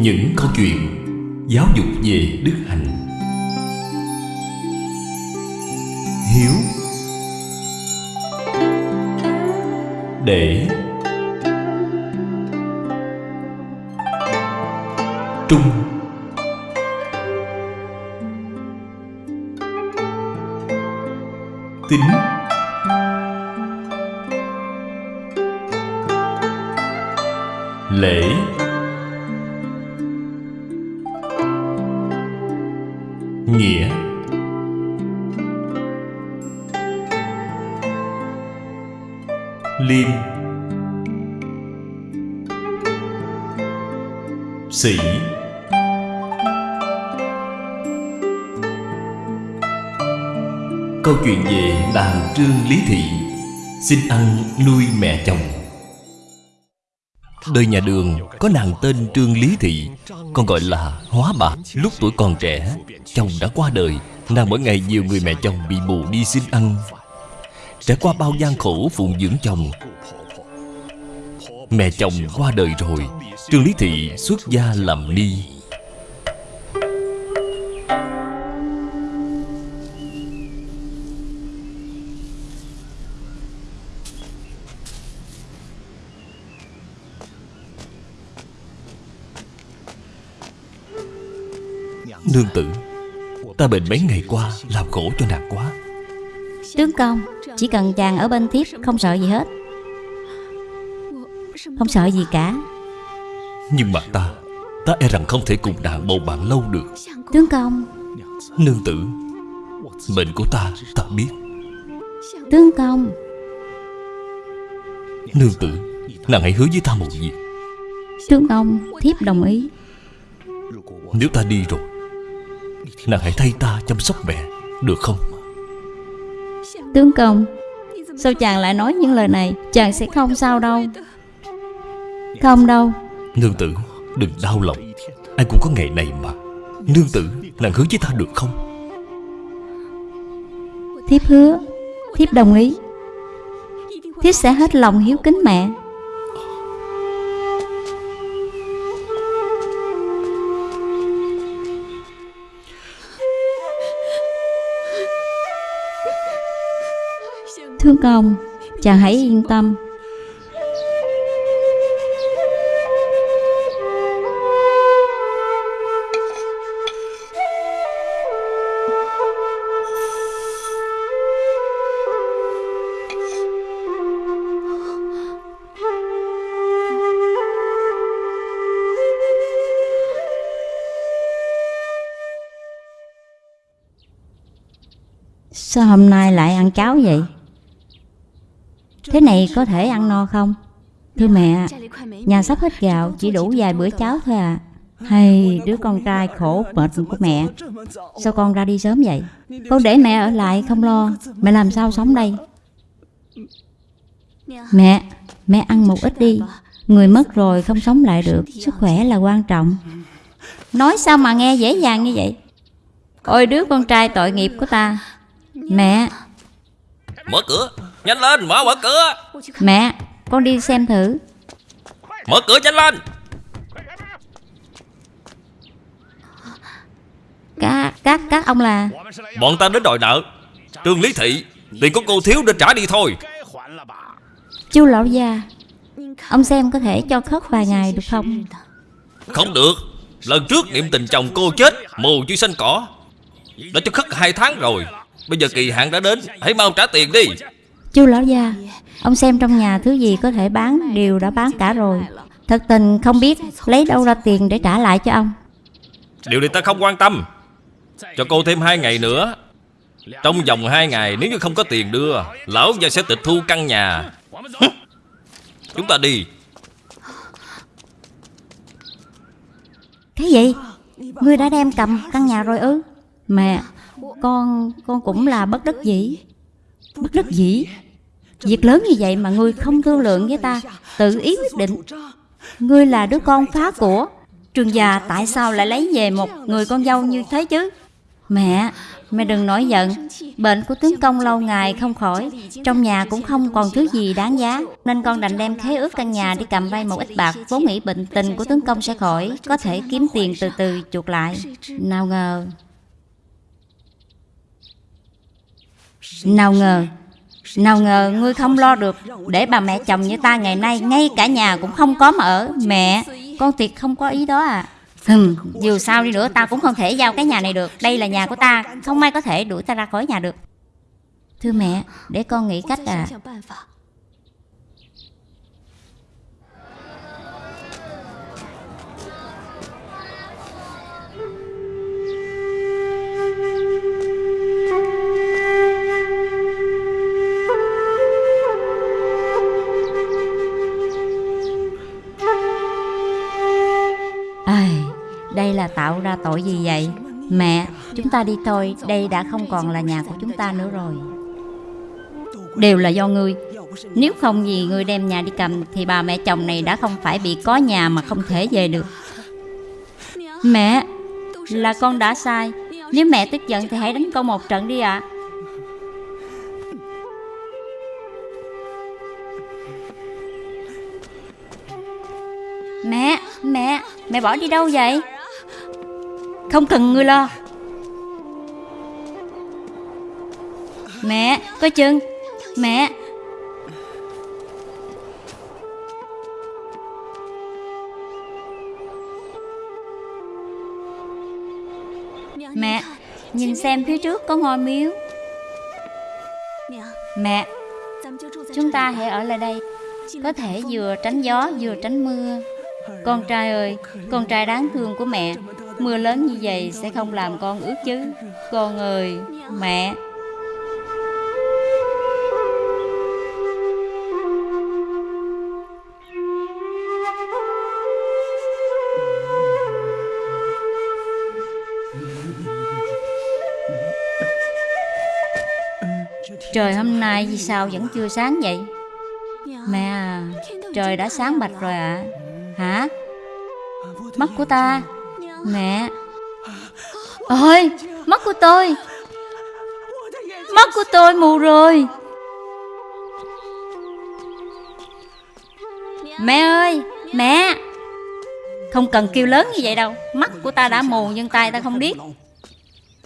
Những câu chuyện giáo dục về đức hạnh. Hiếu. Để. Trung. Tính Liêm Sĩ. Câu chuyện về nàng Trương Lý Thị. Xin ăn nuôi mẹ chồng. Đời nhà đường có nàng tên Trương Lý Thị, Còn gọi là Hóa Bạc. Lúc tuổi còn trẻ, Chồng đã qua đời, Nàng mỗi ngày nhiều người mẹ chồng bị mù đi xin ăn. Trải qua bao gian khổ phụng dưỡng chồng, Mẹ chồng qua đời rồi, Trương Lý Thị xuất gia làm ni. Nương tử, Ta bệnh mấy ngày qua, Làm khổ cho nàng quá. Tướng công Chỉ cần chàng ở bên thiếp Không sợ gì hết. Không sợ gì cả. Nhưng mà ta Ta e rằng không thể cùng nàng bầu bạn lâu được. Tướng công. Nương tử Bệnh của ta ta biết. Tướng công. Nương tử Nàng hãy hứa với ta một việc. Tướng công Thiếp đồng ý. Nếu ta đi rồi Nàng hãy thay ta chăm sóc mẹ Được không Tướng công Sao chàng lại nói những lời này? Chàng sẽ không sao đâu. Không đâu. Nương tử đừng đau lòng. Ai cũng có ngày này mà. Nương tử nàng hứa với ta được không? Thiếp hứa Thiếp đồng ý. Thiếp sẽ hết lòng hiếu kính mẹ Thưa công Chàng hãy yên tâm Sao hôm nay lại ăn cháo vậy? Cái này có thể ăn no không? Thưa mẹ, nhà sắp hết gạo, chỉ đủ vài bữa cháo thôi à. Hay đứa con trai khổ mệt của mẹ Sao con ra đi sớm vậy? Con để mẹ ở lại không lo Mẹ làm sao sống đây? Mẹ Mẹ ăn một ít đi. Người mất rồi không sống lại được Sức khỏe là quan trọng. Nói sao mà nghe dễ dàng như vậy? Ôi đứa con trai tội nghiệp của ta. Mẹ. Mở cửa. Nhanh lên mở mở cửa. Mẹ Con đi xem thử. Mở cửa nhanh lên. Các, các, các ông là Bọn ta đến đòi nợ. Trương Lý Thị Tiền của cô thiếu nên trả đi thôi. Chú lão gia Ông xem có thể cho khất vài ngày được không? Không được. Lần trước niệm tình chồng cô chết Mù chưa xanh cỏ. Đã cho khất hai tháng rồi. Bây giờ kỳ hạn đã đến Hãy mau trả tiền đi Chú lão gia Ông xem trong nhà thứ gì có thể bán Đều đã bán cả rồi. Thật tình không biết lấy đâu ra tiền để trả lại cho ông. Điều này ta không quan tâm. Cho cô thêm hai ngày nữa. Trong vòng hai ngày nếu như không có tiền đưa Lão gia sẽ tịch thu căn nhà. Chúng ta đi. Cái gì? Ngươi đã đem cầm căn nhà rồi ư? Mẹ Con con cũng là bất đắc dĩ Bất đắc dĩ. Việc lớn như vậy mà ngươi không thương lượng với ta Tự ý quyết định. Ngươi là đứa con phá của. Trường già tại sao lại lấy về một người con dâu như thế chứ? Mẹ, mẹ đừng nổi giận. Bệnh của tướng công lâu ngày không khỏi. Trong nhà cũng không còn thứ gì đáng giá Nên con đành đem khế ước căn nhà đi cầm vay một ít bạc Vốn nghĩ bệnh tình của tướng công sẽ khỏi Có thể kiếm tiền từ từ chuộc lại. Nào ngờ Nào ngờ Nào ngờ ngươi không lo được Để bà mẹ chồng như ta ngày nay Ngay cả nhà cũng không có mà ở. Mẹ, con tuyệt không có ý đó à. Hừm, dù sao đi nữa ta cũng không thể giao cái nhà này được. Đây là nhà của ta Không ai có thể đuổi ta ra khỏi nhà được. Thưa mẹ, để con nghĩ cách à tạo ra tội gì vậy? Mẹ, chúng ta đi thôi, đây đã không còn là nhà của chúng ta nữa rồi. Đều là do ngươi. Nếu không vì ngươi đem nhà đi cầm thì bà mẹ chồng này đã không phải bị có nhà mà không thể về được. Mẹ, là con đã sai. Nếu mẹ tức giận thì hãy đánh con một trận đi ạ. Mẹ, mẹ, mẹ bỏ đi đâu vậy? Không cần ngươi lo. Mẹ, coi chừng? Mẹ. Mẹ, nhìn xem phía trước có ngôi miếu. Mẹ, chúng ta hãy ở lại đây. Có thể vừa tránh gió vừa tránh mưa. Con trai ơi, con trai đáng thương của mẹ. Mưa lớn như vậy sẽ không làm con ướt chứ. Con ơi, mẹ. Trời hôm nay vì sao vẫn chưa sáng vậy? Mẹ à Trời đã sáng bạch rồi ạ. À. Hả? Mắt của ta Mẹ. Ôi Mắt của tôi. Mắt của tôi mù rồi. Mẹ ơi Mẹ. Không cần kêu lớn như vậy đâu. Mắt của ta đã mù nhưng tay ta không biết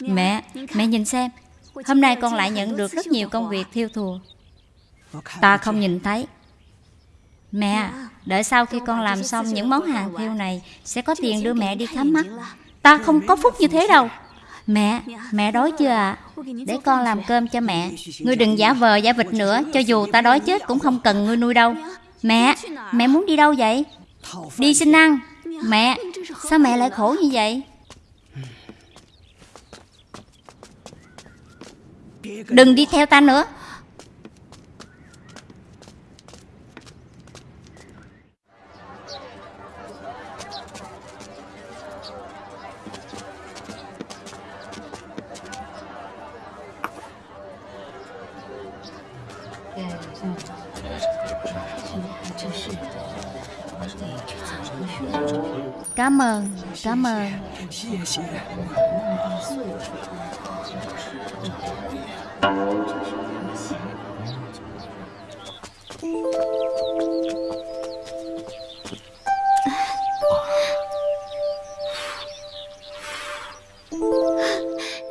Mẹ Mẹ nhìn xem. Hôm nay con lại nhận được rất nhiều công việc thiêu thùa. Ta không nhìn thấy. Mẹ, đợi sau khi con làm xong những món hàng thiêu này Sẽ có tiền đưa mẹ đi khám mắt Ta không có phúc như thế đâu Mẹ, mẹ đói chưa ạ? À? Để con làm cơm cho mẹ Ngươi đừng giả vờ giả vịt nữa Cho dù ta đói chết cũng không cần ngươi nuôi đâu Mẹ, mẹ muốn đi đâu vậy? Đi xin ăn Mẹ, sao mẹ lại khổ như vậy? Đừng đi theo ta nữa Cảm ơn, cảm ơn.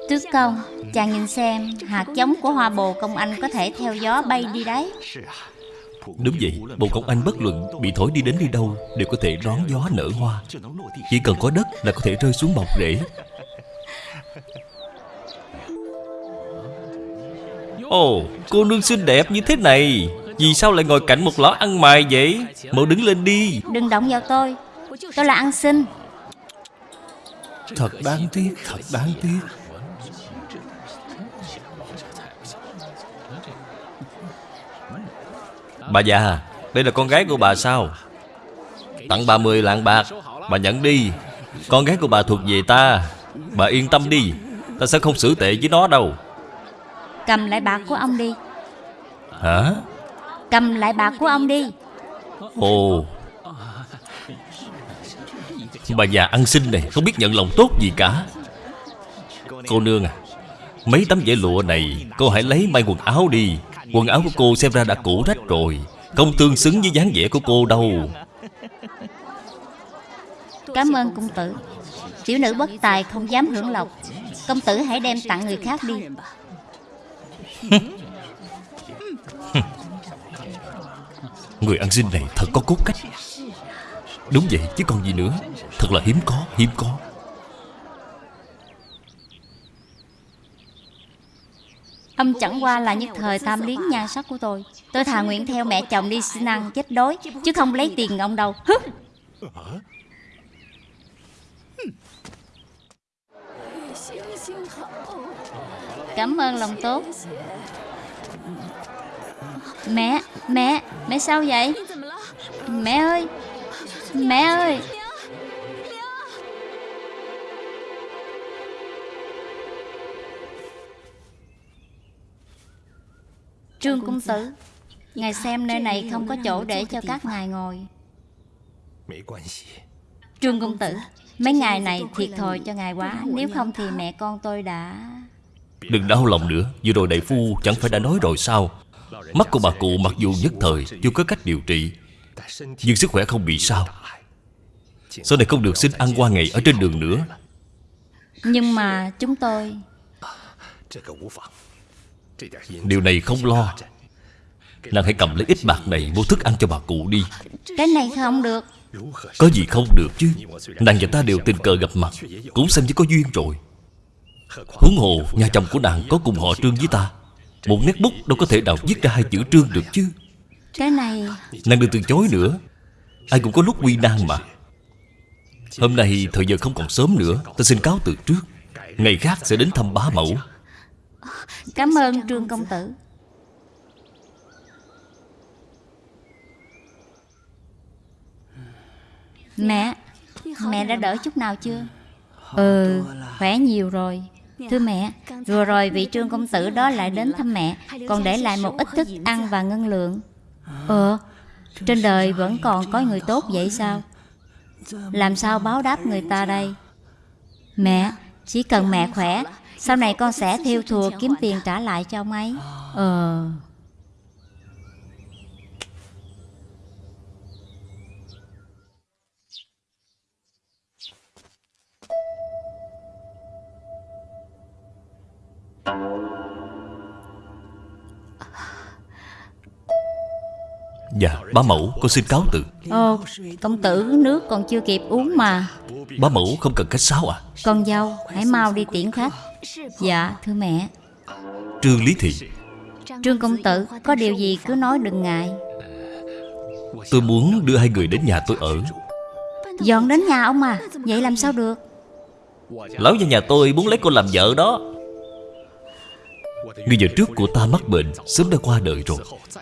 Tước công, chàng nhìn xem Hạt giống của hoa bồ công anh có thể theo gió bay đi đấy. Đúng vậy, bồ công anh bất luận bị thổi đi đến đi đâu Đều có thể đón gió nở hoa. Chỉ cần có đất là có thể rơi xuống bọc rễ. Ồ, cô nương xinh đẹp như thế này Vì sao lại ngồi cạnh một lõ ăn mày vậy? Mau đứng lên đi. Đừng động vào tôi. Tôi là ăn xin. Thật đáng tiếc, thật đáng tiếc Bà già, đây là con gái của bà sao? Tặng bà 10 lạng bạc Bà nhận đi. Con gái của bà thuộc về ta. Bà yên tâm đi Ta sẽ không xử tệ với nó đâu. Cầm lại bạc của ông đi. Hả? Cầm lại bạc của ông đi. Ồ. Bà già ăn xin này Không biết nhận lòng tốt gì cả. Cô nương à Mấy tấm vải lụa này Cô hãy lấy may quần áo đi Quần áo của cô xem ra đã cũ rách rồi. Không tương xứng với dáng vẻ của cô đâu. Cảm ơn công tử. Tiểu nữ bất tài không dám hưởng lộc. Công tử hãy đem tặng người khác đi. Người ăn xin này thật có cốt cách. Đúng vậy chứ còn gì nữa. Thật là hiếm có hiếm có Ông chẳng qua là nhất thời tham liếng nhan sắc của tôi. Tôi thà nguyện theo mẹ chồng đi xin ăn chết đói Chứ không lấy tiền ông đâu. Cảm ơn lòng tốt. Mẹ, mẹ, mẹ sao vậy? Mẹ ơi, mẹ ơi! Trương Công Tử Ngài xem nơi này không có chỗ để cho các ngài ngồi. Trương Công Tử Mấy ngày này thiệt thòi cho ngài quá. Nếu không thì mẹ con tôi đã Đừng đau lòng nữa Vừa rồi đại phu chẳng phải đã nói rồi sao? Mắt của bà cụ mặc dù nhất thời Chưa có cách điều trị Nhưng sức khỏe không bị sao? Sau này không được xin ăn qua ngày ở trên đường nữa. Nhưng mà chúng tôi Điều này không lo. Nàng hãy cầm lấy ít bạc này Mua thức ăn cho bà cụ đi. Cái này không được. Có gì không được chứ. Nàng và ta đều tình cờ gặp mặt Cũng xem như có duyên rồi. Huống hồ nhà chồng của nàng có cùng họ trương với ta. Một nét bút đâu có thể nào viết ra hai chữ trương được chứ. Cái này Nàng đừng từ chối nữa. Ai cũng có lúc quy nan mà. Hôm nay thời giờ không còn sớm nữa Ta xin cáo từ trước. Ngày khác sẽ đến thăm bá mẫu Cảm ơn Trương Công Tử. Mẹ Mẹ đã đỡ chút nào chưa? Ừ Khỏe nhiều rồi. Thưa mẹ Vừa rồi vị trương công tử đó lại đến thăm mẹ Còn để lại một ít thức ăn và ngân lượng. Ờ Trên đời vẫn còn có người tốt vậy sao? Làm sao báo đáp người ta đây? Mẹ Chỉ cần mẹ khỏe Sau này con sẽ thiêu thùa kiếm tiền trả lại cho ông ấy Ờ. Dạ bá mẫu con xin cáo từ. Ồ Công tử nước còn chưa kịp uống mà. Bá mẫu không cần khách sáo à Con dâu hãy mau đi tiễn khách Dạ thưa mẹ. Trương Lý Thị. Trương công tử có điều gì cứ nói đừng ngại. Tôi muốn đưa hai người đến nhà tôi ở. Dọn đến nhà ông à? Vậy làm sao được? Lão gia nhà tôi muốn lấy cô làm vợ đó. Người vợ trước của ta mắc bệnh Sớm đã qua đời rồi.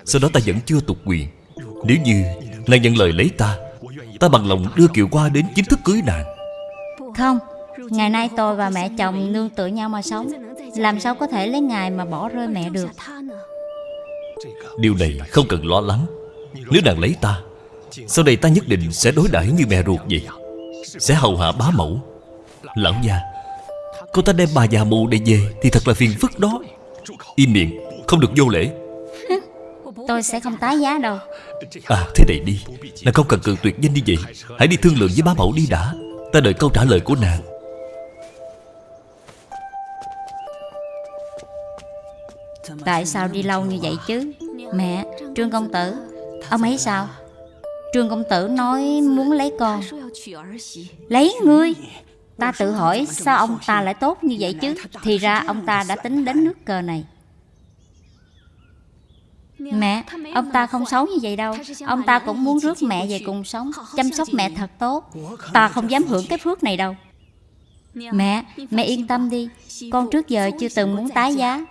Sau đó ta vẫn chưa tục quyền. Nếu như nàng nhận lời lấy ta Ta bằng lòng đưa Kiều qua đến chính thức cưới nàng. Không Ngày nay tôi và mẹ chồng nương tựa nhau mà sống. Làm sao có thể lấy ngài mà bỏ rơi mẹ được? Điều này không cần lo lắng. Nếu nàng lấy ta Sau đây ta nhất định sẽ đối đãi như mẹ ruột vậy. Sẽ hầu hạ bá mẫu. Lão gia Cô ta đem bà già mù này về Thì thật là phiền phức đó. Im miệng Không được vô lễ. Tôi sẽ không tái giá đâu. À thế này đi. Nàng không cần cự tuyệt danh như vậy. Hãy đi thương lượng với bá mẫu đi đã. Ta đợi câu trả lời của nàng Tại sao đi lâu như vậy chứ? Mẹ Trương công tử Ông ấy sao? Trương công tử nói muốn lấy con. Lấy ngươi? Ta tự hỏi sao ông ta lại tốt như vậy chứ? Thì ra ông ta đã tính đến nước cờ này. Mẹ, ông ta không xấu như vậy đâu. Ông ta cũng muốn rước mẹ về cùng sống Chăm sóc mẹ thật tốt. Ta không dám hưởng cái phước này đâu. Mẹ, mẹ yên tâm đi. Con trước giờ chưa từng muốn tái giá.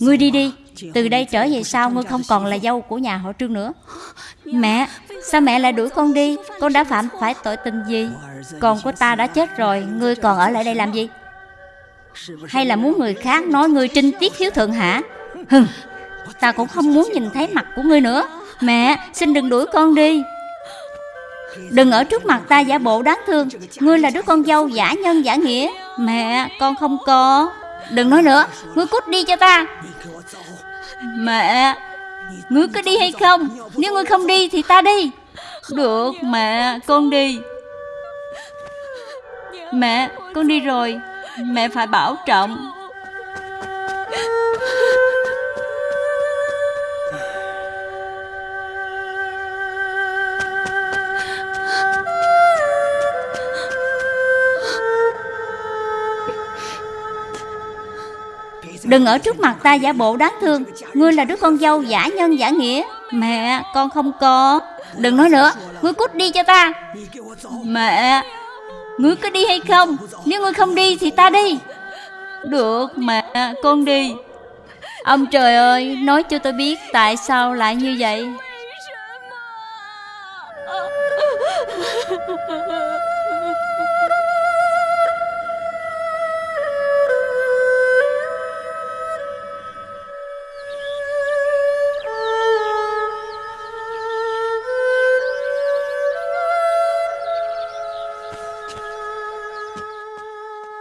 Ngươi đi đi, Từ đây trở về sau ngươi không còn là dâu của nhà họ trương nữa. Mẹ, Sao mẹ lại đuổi con đi? Con đã phạm phải tội tình gì? Con của ta đã chết rồi, Ngươi còn ở lại đây làm gì? Hay là muốn người khác nói ngươi trinh tiết hiếu thượng hả? Hừm, Ta cũng không muốn nhìn thấy mặt của ngươi nữa. Mẹ, xin đừng đuổi con đi. Đừng ở trước mặt ta giả bộ đáng thương. Ngươi là đứa con dâu giả nhân giả nghĩa. Mẹ, con không có. Đừng nói nữa, Ngươi cút đi cho ta. Mẹ, Ngươi có đi hay không? Nếu ngươi không đi thì ta đi. Được, mẹ, con đi. Mẹ, con đi rồi. Mẹ phải bảo trọng. Đừng ở trước mặt ta giả bộ đáng thương. Ngươi là đứa con dâu giả nhân giả nghĩa. Mẹ, con không có. Đừng nói nữa. Ngươi cút đi cho ta. Mẹ, Ngươi có đi hay không? Nếu ngươi không đi thì ta đi. Được, mẹ, con đi. Ông trời ơi, Nói cho tôi biết tại sao lại như vậy.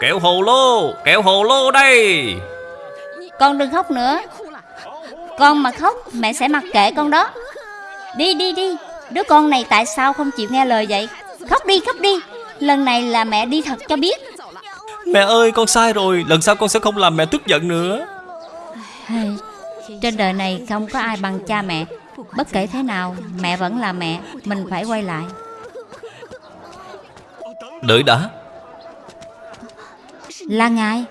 Kẹo hồ lô Kẹo hồ lô đây. Con đừng khóc nữa. Con mà khóc mẹ sẽ mặc kệ con đó. Đi đi đi. Đứa con này tại sao không chịu nghe lời vậy? Khóc đi khóc đi. Lần này là mẹ đi thật cho biết. Mẹ ơi con sai rồi. Lần sau con sẽ không làm mẹ tức giận nữa. Trên đời này không có ai bằng cha mẹ. Bất kể thế nào Mẹ vẫn là mẹ. Mình phải quay lại. Đợi đã Là ngài.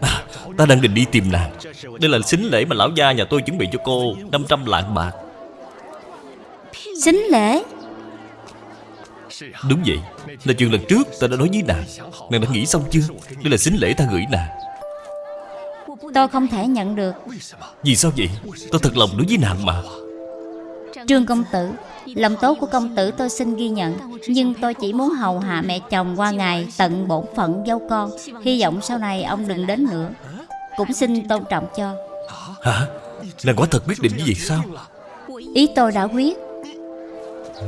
À, Ta đang định đi tìm nàng. Đây là xính lễ mà lão gia nhà tôi chuẩn bị cho cô 500 lạng bạc. Xính lễ? Đúng vậy. Là chuyện lần trước ta đã nói với nàng. Nàng đã nghĩ xong chưa? Đây là xính lễ ta gửi nàng. Tôi không thể nhận được. Vì sao vậy? Tôi thật lòng đối với nàng mà Trương công tử. Lòng tốt của công tử tôi xin ghi nhận Nhưng tôi chỉ muốn hầu hạ mẹ chồng qua ngày Tận bổn phận dâu con. Hy vọng sau này ông đừng đến nữa. Cũng xin tôn trọng cho. Hả? Nàng quả thật quyết định như vậy sao? Ý tôi đã quyết.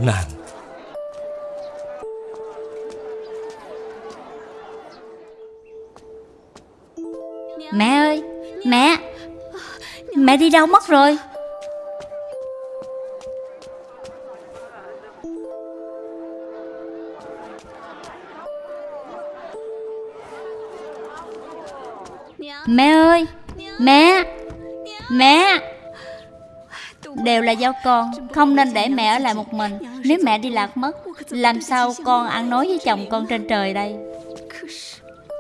Nàng. Mẹ ơi Mẹ. Mẹ đi đâu mất rồi giáo con, Không nên để mẹ ở lại một mình. Nếu mẹ đi lạc mất, Làm sao con ăn nói với chồng con trên trời đây?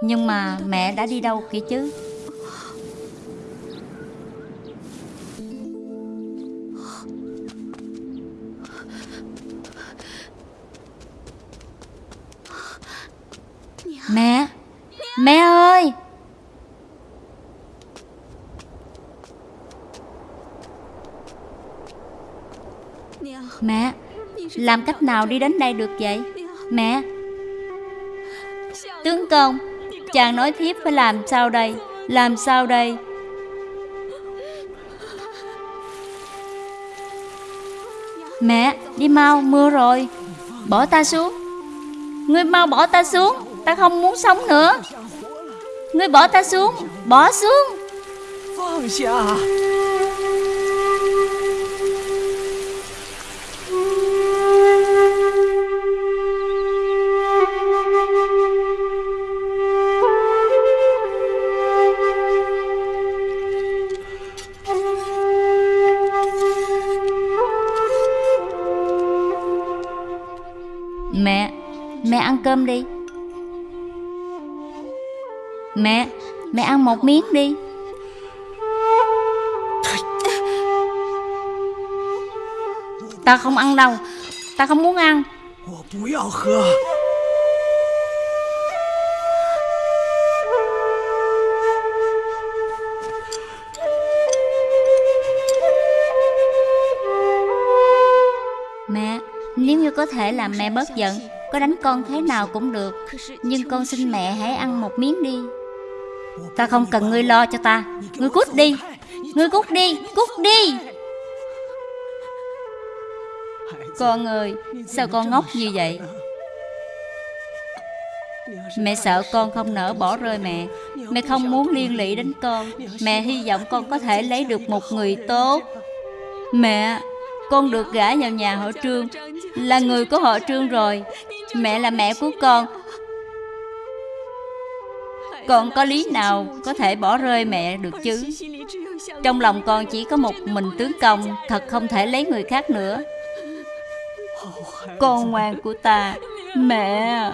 Nhưng mà mẹ đã đi đâu kìa chứ? Mẹ! Mẹ ơi! Mẹ. Làm cách nào đi đến đây được vậy? Mẹ. Tướng công, Chàng nói thiếp phải làm sao đây? Làm sao đây? Mẹ, đi mau, mưa rồi. Bỏ ta xuống. Ngươi mau bỏ ta xuống. Ta không muốn sống nữa. Ngươi bỏ ta xuống. Bỏ xuống. Vâng, mẹ ăn một miếng đi. Ta không ăn đâu. Ta không muốn ăn. Mẹ, Nếu như có thể làm mẹ bớt giận, Có đánh con thế nào cũng được. Nhưng con xin mẹ hãy ăn một miếng đi. Ta không cần ngươi lo cho ta. Ngươi cút đi. Ngươi cút đi. Cút đi. Con ơi, Sao con ngốc như vậy? Mẹ sợ con không nỡ bỏ rơi mẹ. Mẹ không muốn liên lụy đến con. Mẹ hy vọng con có thể lấy được một người tốt. Mẹ, Con được gả vào nhà họ trương. Là người của họ trương rồi. Mẹ là mẹ của con. Con có lý nào có thể bỏ rơi mẹ được chứ? Trong lòng con chỉ có một mình tướng công, Thật không thể lấy người khác nữa. Con ngoan của ta, Mẹ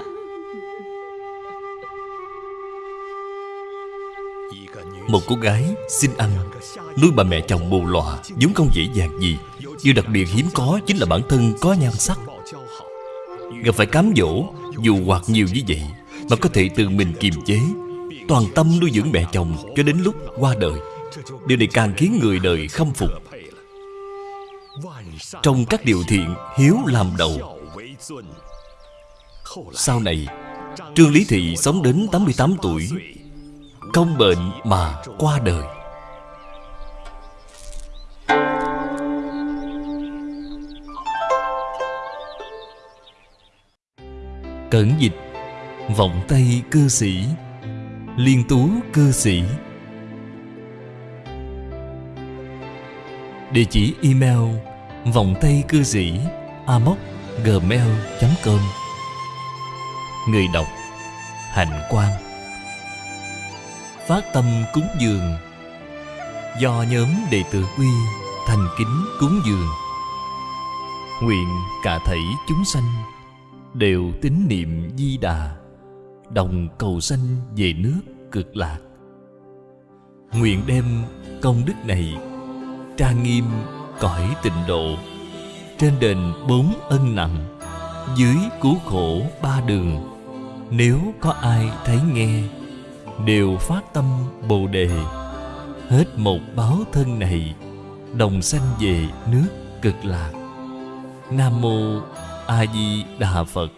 Một cô gái xin ăn Nuôi bà mẹ chồng bù lọa vốn không dễ dàng gì. Điều đặc biệt hiếm có chính là bản thân có nhan sắc. Gặp phải cám dỗ, Dù hoặc nhiều như vậy, Mà có thể tự mình kiềm chế Toàn tâm nuôi dưỡng mẹ chồng Cho đến lúc qua đời. Điều này càng khiến người đời khâm phục. Trong các điều thiện Hiếu làm đầu. Sau này, Trương Lý Thị sống đến 88 tuổi Công bệnh mà qua đời. Cẩn dịch, Vọng Tây cư sĩ. Liên tú cư sĩ. Địa chỉ email vòng tay cư sĩ amoc gmail.com Người đọc Hạnh Quang. Phát tâm cúng dường. Do nhóm đệ tử quy thành kính cúng dường. Nguyện cả thảy chúng sanh Đều tín niệm di đà. Đồng cầu sanh về nước cực lạc. Nguyện đem công đức này Trang nghiêm cõi tịnh độ Trên đền bốn ân nặng Dưới cứu khổ ba đường. Nếu có ai thấy nghe, Đều phát tâm Bồ Đề. Hết một báo thân này, Đồng sanh về nước cực lạc. Nam Mô A Di Đà Phật.